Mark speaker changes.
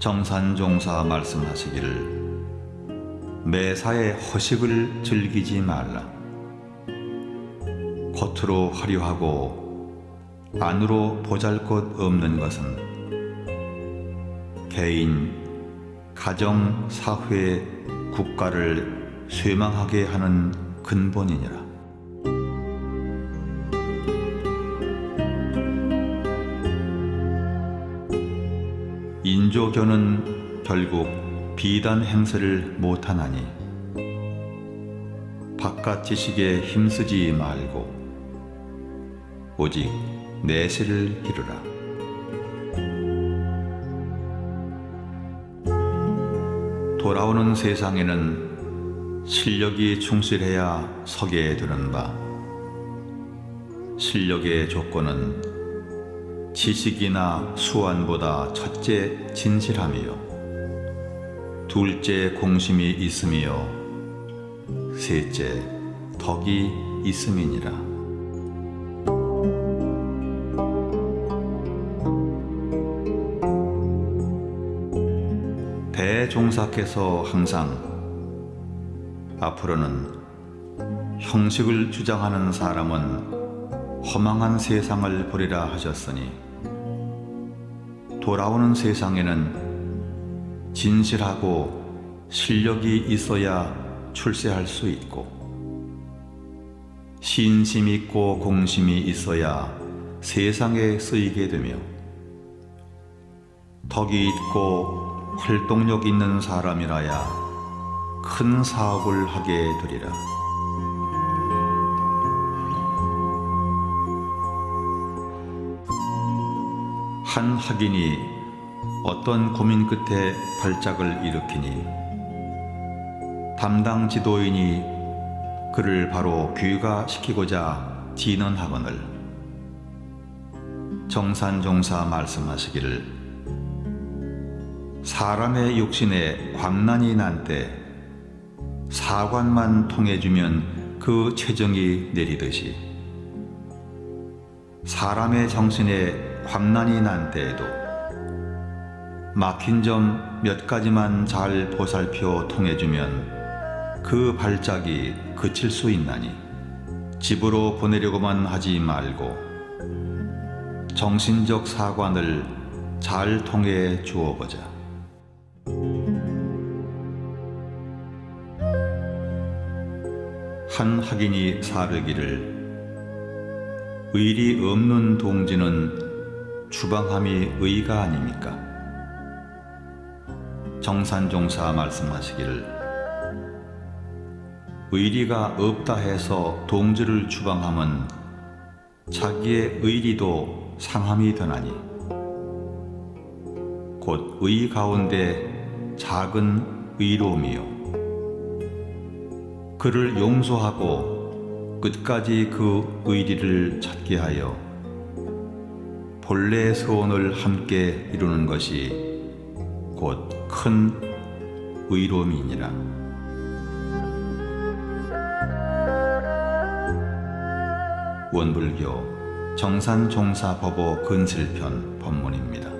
Speaker 1: 정산종사 말씀하시기를 매사에 허식을 즐기지 말라. 겉으로 화려하고 안으로 보잘것 없는 것은 개인, 가정, 사회, 국가를 쇠망하게 하는 근본이니라. 인조교는 결국 비단 행세를 못하나니 바깥 지식에 힘쓰지 말고 오직 내세를 기르라. 돌아오는 세상에는 실력이 충실해야 서게 되는 바 실력의 조건은 지식이나 수완보다 첫째 진실함이요. 둘째 공심이 있음이요. 셋째 덕이 있음이니라. 대종사께서 항상 앞으로는 형식을 주장하는 사람은 허망한 세상을 보리라 하셨으니 돌아오는 세상에는 진실하고 실력이 있어야 출세할 수 있고 신심 있고 공심이 있어야 세상에 쓰이게 되며 덕이 있고 활동력 있는 사람이라야 큰 사업을 하게 되리라. 한 학인이 어떤 고민 끝에 발작을 일으키니? 담당 지도인이 그를 바로 귀가시키고자 지는 학원을 정산종사 말씀하시기를 사람의 육신에 광난이 난 때 사관만 통해주면 그 최정이 내리듯이 사람의 정신에 광난이 난 때에도 막힌 점 몇 가지만 잘 보살펴 통해주면 그 발작이 그칠 수 있나니 집으로 보내려고만 하지 말고 정신적 사관을 잘 통해 주어보자. 한 학인이 사르기를 의리 없는 동지는 주방함이 의가 아닙니까? 정산종사 말씀하시기를 의리가 없다 해서 동지를 주방함은 자기의 의리도 상함이 되나니 곧 의 가운데 작은 의로움이요 그를 용서하고 끝까지 그 의리를 찾게 하여 본래의 소원을 함께 이루는 것이 곧 큰 의로움이니라. 원불교 정산종사법어 근실편 법문입니다.